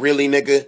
Really, nigga?